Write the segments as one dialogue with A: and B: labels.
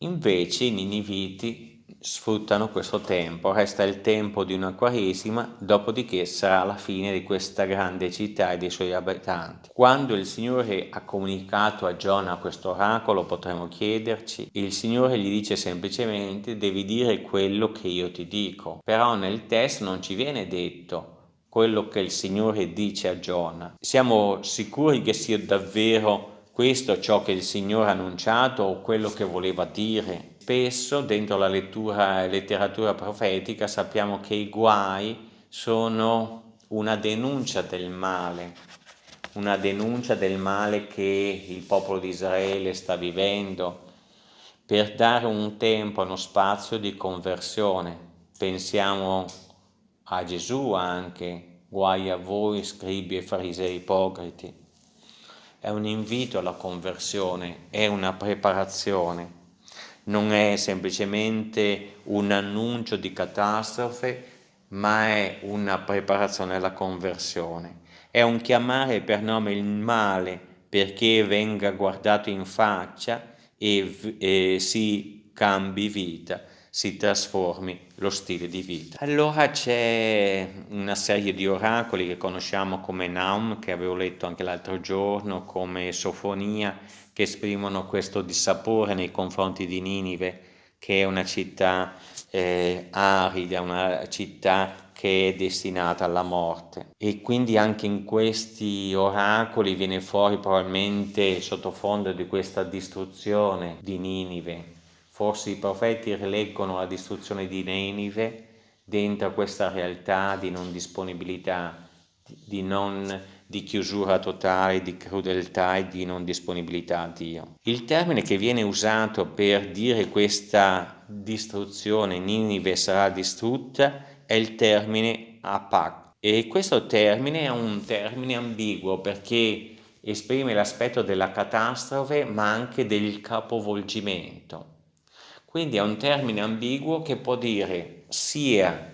A: Invece i niniviti sfruttano questo tempo, resta il tempo di una quaresima, dopodiché sarà la fine di questa grande città e dei suoi abitanti. Quando il Signore ha comunicato a Giona questo oracolo, potremmo chiederci, il Signore gli dice semplicemente devi dire quello che io ti dico, però nel testo non ci viene detto quello che il Signore dice a Giona. Siamo sicuri che sia davvero questo ciò che il Signore ha annunciato o quello che voleva dire? Spesso dentro la lettura, letteratura profetica sappiamo che i guai sono una denuncia del male, una denuncia del male che il popolo di Israele sta vivendo, per dare un tempo, uno spazio di conversione. Pensiamo a Gesù anche, guai a voi scribi e farisei ipocriti. È un invito alla conversione, è una preparazione non è semplicemente un annuncio di catastrofe, ma è una preparazione alla conversione. È un chiamare per nome il male perché venga guardato in faccia e, e si cambi vita, si trasformi lo stile di vita. Allora c'è una serie di oracoli che conosciamo come Naum, che avevo letto anche l'altro giorno, come Sofonia, che esprimono questo dissapore nei confronti di Ninive, che è una città eh, arida, una città che è destinata alla morte. E quindi anche in questi oracoli viene fuori probabilmente sottofondo di questa distruzione di Ninive. Forse i profeti rileggono la distruzione di Ninive dentro questa realtà di non disponibilità, di non di chiusura totale, di crudeltà e di non disponibilità a Dio. Il termine che viene usato per dire questa distruzione, Ninive sarà distrutta, è il termine apak. E questo termine è un termine ambiguo perché esprime l'aspetto della catastrofe ma anche del capovolgimento. Quindi è un termine ambiguo che può dire sia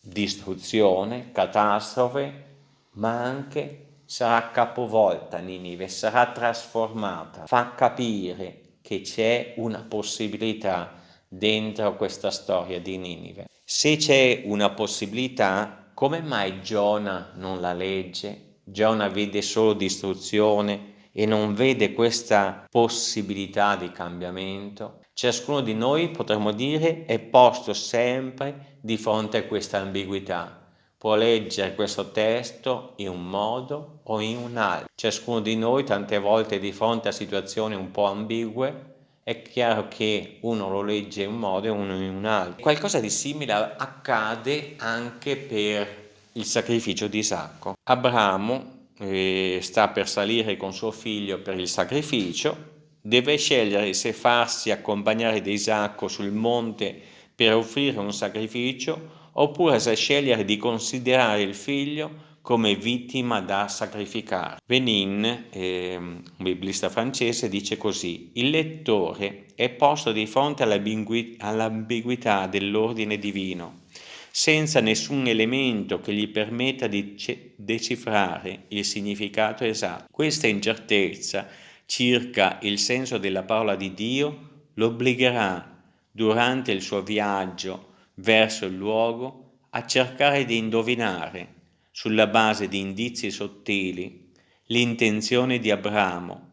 A: distruzione, catastrofe, ma anche sarà capovolta Ninive, sarà trasformata, fa capire che c'è una possibilità dentro questa storia di Ninive. Se c'è una possibilità, come mai Giona non la legge? Giona vede solo distruzione e non vede questa possibilità di cambiamento? Ciascuno di noi, potremmo dire, è posto sempre di fronte a questa ambiguità può leggere questo testo in un modo o in un altro. Ciascuno di noi tante volte di fronte a situazioni un po' ambigue è chiaro che uno lo legge in un modo e uno in un altro. Qualcosa di simile accade anche per il sacrificio di Isacco. Abramo eh, sta per salire con suo figlio per il sacrificio, deve scegliere se farsi accompagnare da Isacco sul monte per offrire un sacrificio oppure se scegliere di considerare il figlio come vittima da sacrificare. Benin, eh, un biblista francese, dice così, il lettore è posto di fronte all'ambiguità dell'ordine divino, senza nessun elemento che gli permetta di decifrare il significato esatto. Questa incertezza circa il senso della parola di Dio lo obbligherà durante il suo viaggio verso il luogo a cercare di indovinare, sulla base di indizi sottili, l'intenzione di Abramo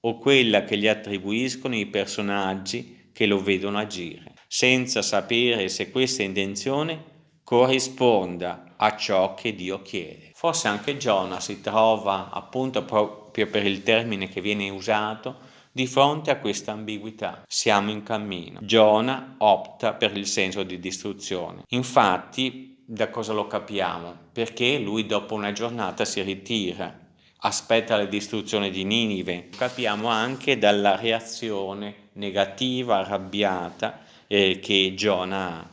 A: o quella che gli attribuiscono i personaggi che lo vedono agire, senza sapere se questa intenzione corrisponda a ciò che Dio chiede. Forse anche Giona si trova, appunto proprio per il termine che viene usato, di fronte a questa ambiguità siamo in cammino. Giona opta per il senso di distruzione. Infatti, da cosa lo capiamo? Perché lui dopo una giornata si ritira, aspetta la distruzione di Ninive. Capiamo anche dalla reazione negativa, arrabbiata eh, che Giona ha.